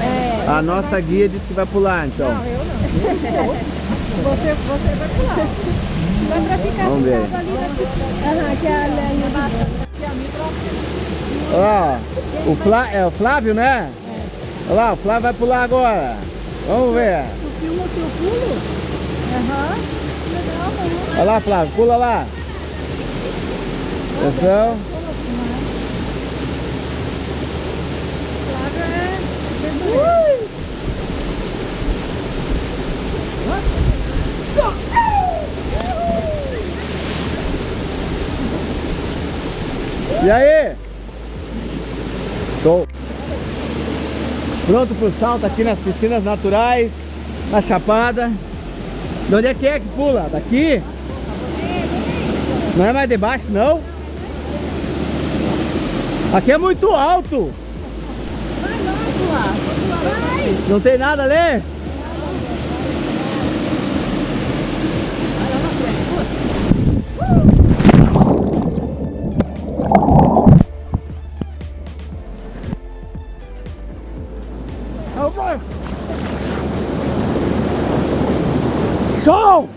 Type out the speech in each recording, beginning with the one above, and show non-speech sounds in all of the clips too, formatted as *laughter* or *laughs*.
É, A nossa guia disse que vai pular, então. Não, eu não. você, você vai pular. Vai pra ficar Vamos ver. ali na piscina. Aham, que é a linha baixa. É ó. o, Flá, é o Flávio, né? Olha lá, o Flávio vai pular agora. Vamos ver. Tu filma o teu pulo? Aham. Legal, Olha lá, Flávio, pula lá. Atenção. Flávio é... Ui! E aí? Show. Pronto pro salto aqui nas piscinas naturais, na Chapada. De onde é que é que pula? Daqui? Não é mais de baixo, não? Aqui é muito alto. Vai lá, pular. Vai! Não tem nada ali? Show!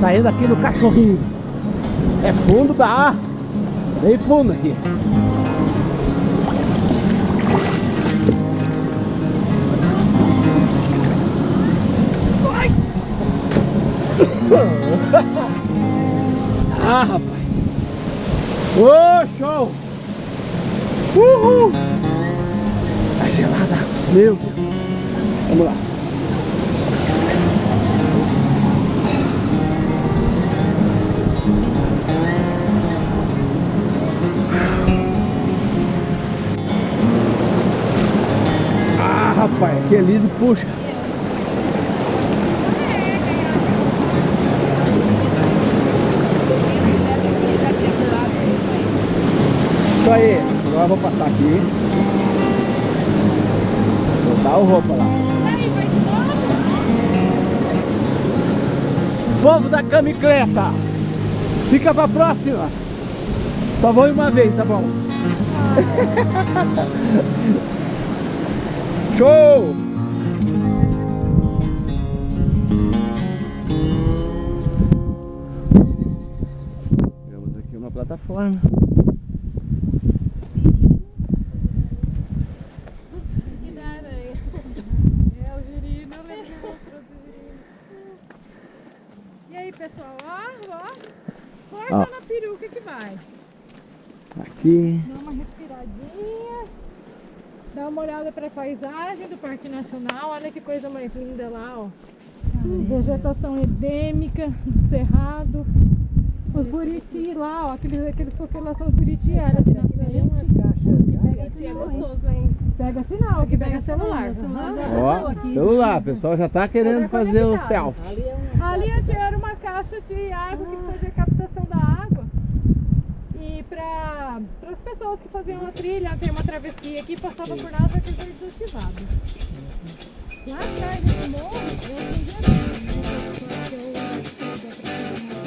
Saindo aqui do cachorrinho. É fundo da. Bem fundo aqui. Ah, rapaz. Ô, show! Uhul! Tá gelada. Meu Deus. Vamos lá. Aqui é liso, puxa. Isso aí, agora eu vou passar aqui. Vou dar o roupa lá. Povo da camicleta, fica pra próxima. Só vou uma vez, tá bom? *laughs* Show! Plataforma. Que da aranha. É o girino, eu lembro que mostrou do girino. E aí, pessoal, ó, ó. Força Ó. na peruca que vai. Aqui. Dá uma respiradinha. Dá uma olhada para a paisagem do Parque Nacional. Olha que coisa mais linda lá, ó. Vegetação endêmica do cerrado. Os buriti lá, ó. Aqueles, aqueles coqueiros lá são os buriti, era de nascente. Buriti é gostoso, hein? Pega sinal, aqui pega celular. Ó, celular, o pessoal já tá querendo fazer o selfie. Ali era uma caixa de água que fazia captação da água. E para as pessoas que faziam a trilha, tem uma travessia aqui, passava por nada porque foi desativado. Lá atrás desse morro, eu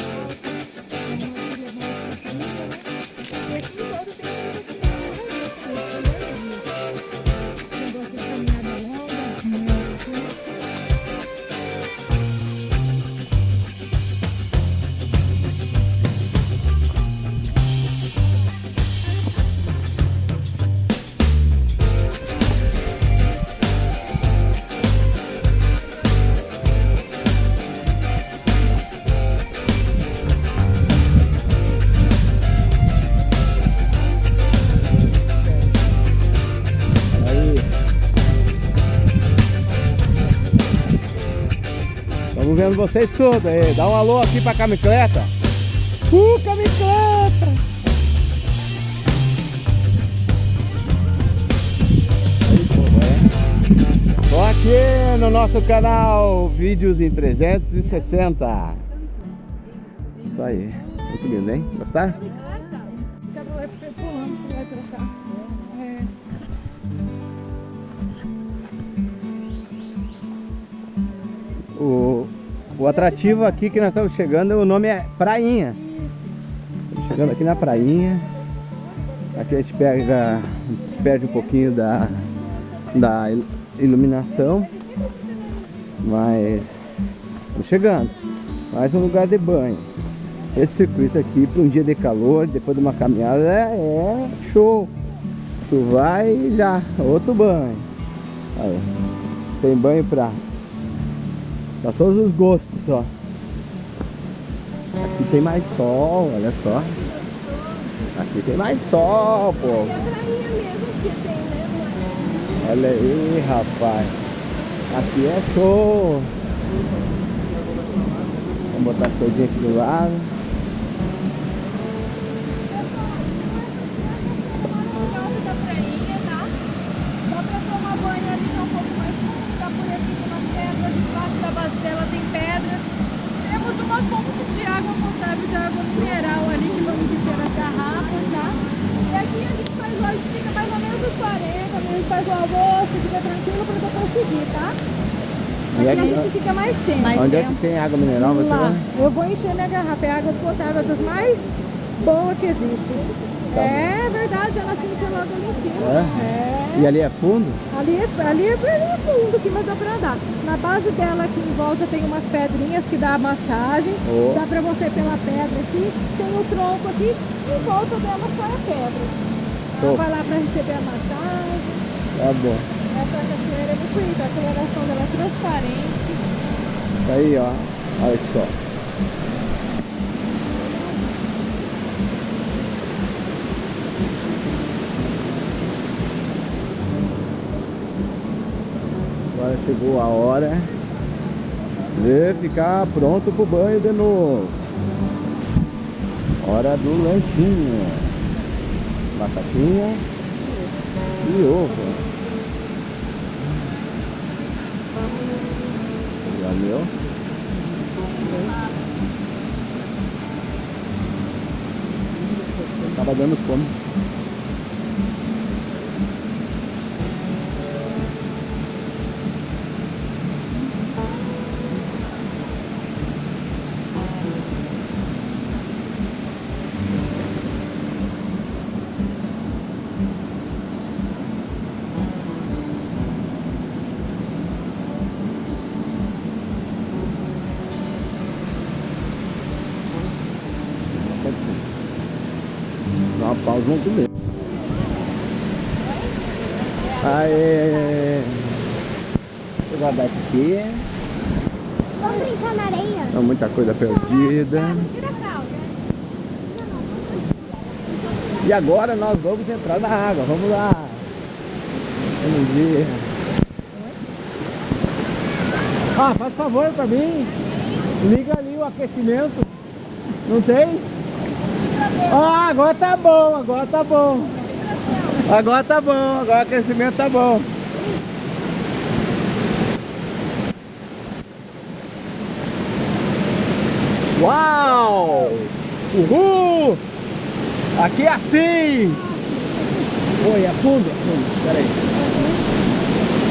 vendo vocês todos aí. Dá um alô aqui pra Camicleta. Uh, Camicleta! Bom, aqui no nosso canal Vídeos em 360 Isso aí, muito lindo, hein? Gostaram? O, o atrativo aqui que nós estamos chegando, o nome é Prainha. Chegando aqui na Prainha. Aqui a gente pega, perde um pouquinho da, da il- iluminação Mas estamos chegando. Mais um lugar de banho. Esse circuito aqui para um dia de calor, depois de uma caminhada é, é show. Tu vai e já, outro banho. Aí, Tem banho pra Pra todos os gostos, ó. Aqui tem mais sol, olha só. Aqui tem mais sol, pô. É né? Olha aí, rapaz. Aqui é show. Vamos botar as coisinhas aqui do lado. Nome da prainha, tá? Só pra tomar banho ali tá um pouco mais fundo, ficar por aqui tem umas pedras, debaixo da base dela tem pedras. Temos uma fonte de água potável, de água mineral ali que vamos encher nas garrafas, tá? E aqui a gente faz hoje, fica mais ou menos uns 40, a gente faz o almoço, fica tranquilo pra depois seguir, tá? E Aqui a aqui- gente fica mais tempo. Onde é que tem água mineral? Você Lá, vai? eu vou encher minha garrafa, é água potável das mais boas que existe. Tá é verdade, ela se enche logo ali em cima. É? É. E ali é fundo? Ali, é- ali é bem fundo, assim, mas dá pra andar. Na base dela aqui em volta tem umas pedrinhas que dá massagem. Oh. Dá pra você pela pedra aqui. Tem o tronco aqui. Em volta dela só é pedra. Ela Oh. vai lá pra receber a massagem. Tá bom. Essa cachoeira é muito bonita. A coloração dela é transparente. Aí, ó. Olha só. Agora chegou a hora de ficar pronto pro banho de novo. Hora do lanchinho. Batatinha e ovo. Meu? Tava dando fome. Dá uma pausa, vamos comer. Aê! Deixa eu guardar isso aqui. Vamos brincar na areia? Tem muita coisa perdida. E agora nós vamos entrar na água. Vamos lá. Vamos ver. Ah, faz favor pra mim. Liga ali o aquecimento. Não tem? Ah, agora tá bom, agora tá bom. Agora tá bom, agora o aquecimento tá bom. Uau! Uhul! Aqui é assim! Oi, fundo? É fundo, peraí.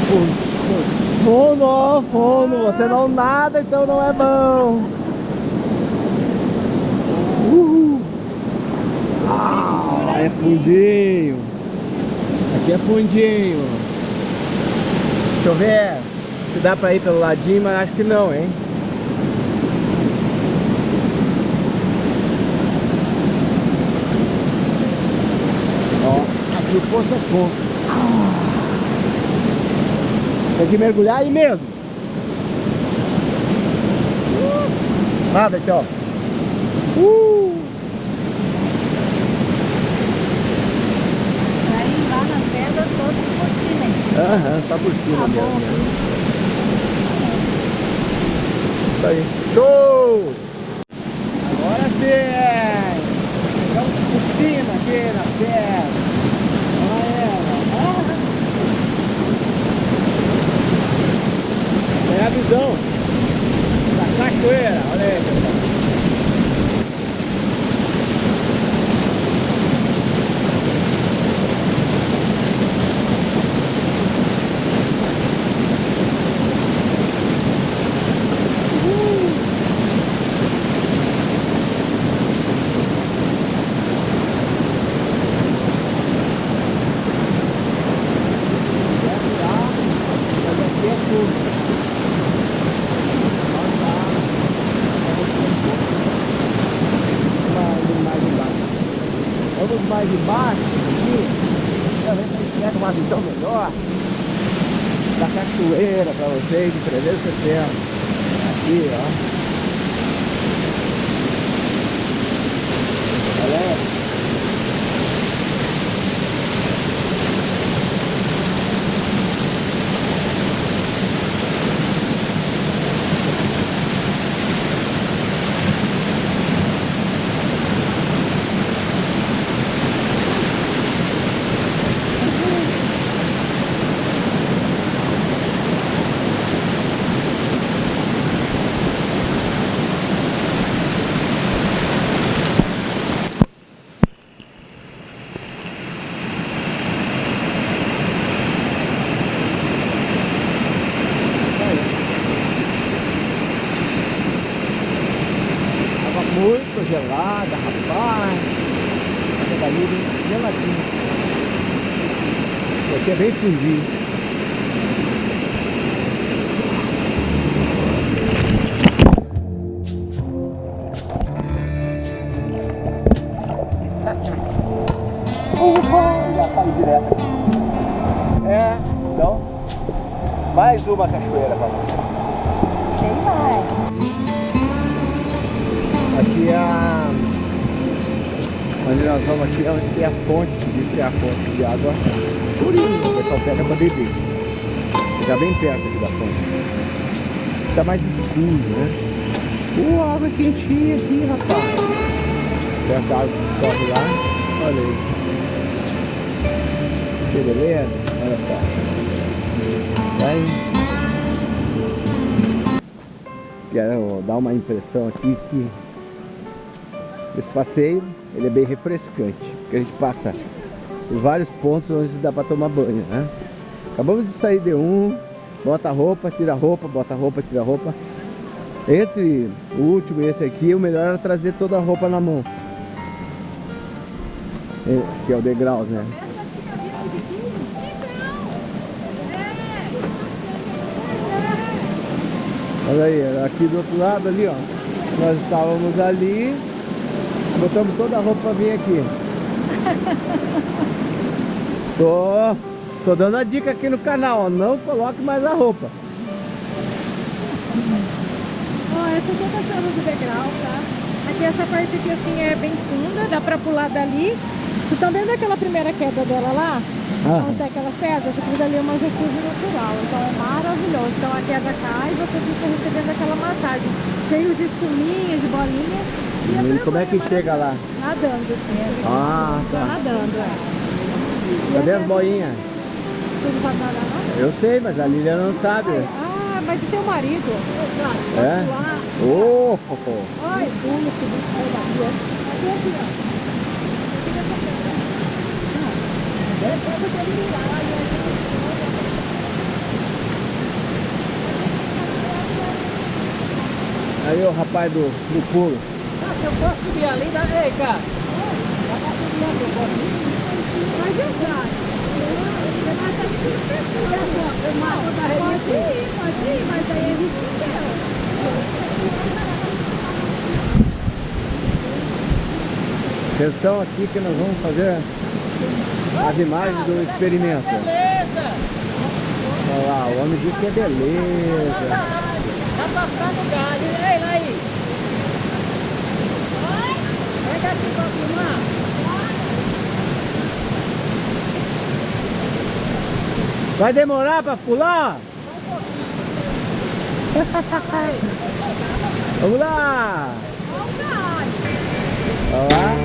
Fundo, fundo. Fundo, fundo. Você não nada, então não é bom. Uhul! Ah, é fundinho. Aqui é fundinho. Deixa eu ver se dá pra ir pelo ladinho, mas acho que não, hein? Ó, aqui o poço é fundo. Tem que mergulhar aí mesmo. Nada aqui, ó. Uh! Aham, tá por cima tá mesmo. Né? Tá aí. Show! Agora sim! É. Estamos por cima aqui na terra. Olha ela. Ah. É a visão. Aqui, pra ver se a gente pega uma visão melhor da cachoeira pra vocês de 360. Aqui, ó. Olha aí. Tava muito gelada, rapaz. Essa dali bem geladinha. Isso aqui é bem fundinho. Já direto aqui. É, então, mais uma cachoeira pra nós. Tem mais. Aqui é a... Onde nós vamos aqui é onde tem a fonte, que diz que é a fonte de água purinha, o pessoal pega pra beber. Fica bem perto aqui da fonte. Tá mais escuro, né? Uh, água quentinha aqui, rapaz. Perto da água que corre lá. Olha aí. Que beleza? Olha só. Vai. Quero dar uma impressão aqui que esse passeio ele é bem refrescante, porque a gente passa por vários pontos onde dá para tomar banho, né? Acabamos de sair de um, bota a roupa, tira roupa, bota roupa, tira roupa. Entre o último e esse aqui, o melhor era trazer toda a roupa na mão. É, Que é o degrau, né? Olha aí, aqui do outro lado ali, ó. Nós estávamos ali, botamos toda a roupa pra vir aqui. *laughs* Tô, tô dando a dica aqui no canal, ó. Não coloque mais a roupa. Ó, essa aqui é a cachoeira do degrau, tá? Aqui essa parte aqui assim é bem funda, dá pra pular dali. Vocês estão vendo aquela primeira queda dela lá? Ah. Onde tem aquelas pedras? Aquilo dali é uma refúgio natural, então é maravilhoso. Então a queda cai e você fica recebendo aquela massagem. Cheio de espuminha, de bolinha. E é E como é que chega lá? Nadando, assim. Ah, Tá tá. nadando, é. Cadê as boinhas? Você não sabe nadar, não? Eu sei, mas a Lilian não sabe. Ah, mas e teu marido? É? Lá. Oh, oh, oh. Ai, bunda, que bicho saiu daqui, ó. Aqui, aqui, ó. Aí o rapaz do, do pulo. Se eu posso subir ali, dá... Ei, cara. Mas eu já. Você vai estar de pessoa. Eu mato da Pode ir, pode ir, mas aí a gente não quer. Atenção aqui que nós vamos fazer as imagens do experimento. Beleza! Olha lá, o homem disse que é beleza. Tá passando galho, ei, lá aí. Vem cá aqui pra filmar. Vai demorar pra pular? *laughs* Vamos lá! Vamos lá! Olá!